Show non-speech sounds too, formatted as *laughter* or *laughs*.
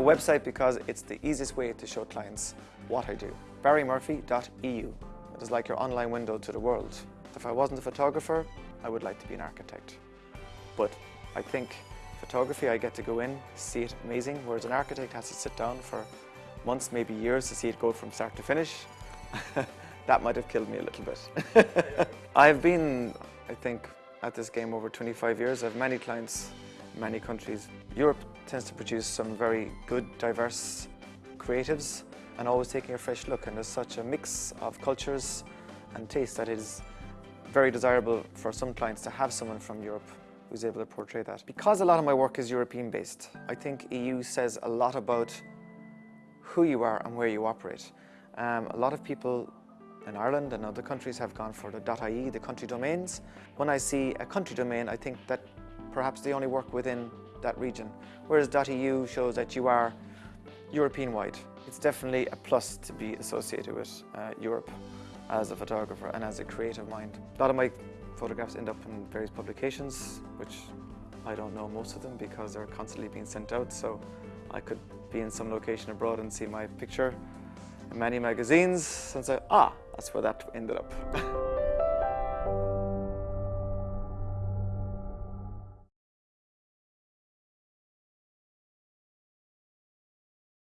a website because it's the easiest way to show clients what I do. barrymurphy.eu. It is like your online window to the world. If I wasn't a photographer, I would like to be an architect. But I think photography, I get to go in, see it amazing, whereas an architect has to sit down for months, maybe years to see it go from start to finish. *laughs* that might have killed me a little bit. *laughs* I've been, I think, at this game over 25 years. I have many clients, many countries. Europe tends to produce some very good, diverse creatives and always taking a fresh look. And there's such a mix of cultures and tastes that it is very desirable for some clients to have someone from Europe who's able to portray that. Because a lot of my work is European based, I think EU says a lot about who you are and where you operate. Um, a lot of people in Ireland and other countries have gone for the .ie, the country domains. When I see a country domain, I think that perhaps they only work within that region, whereas .eu shows that you are European-wide. It's definitely a plus to be associated with uh, Europe as a photographer and as a creative mind. A lot of my photographs end up in various publications, which I don't know most of them because they're constantly being sent out, so I could be in some location abroad and see my picture in many magazines and say, ah, that's where that ended up. *laughs*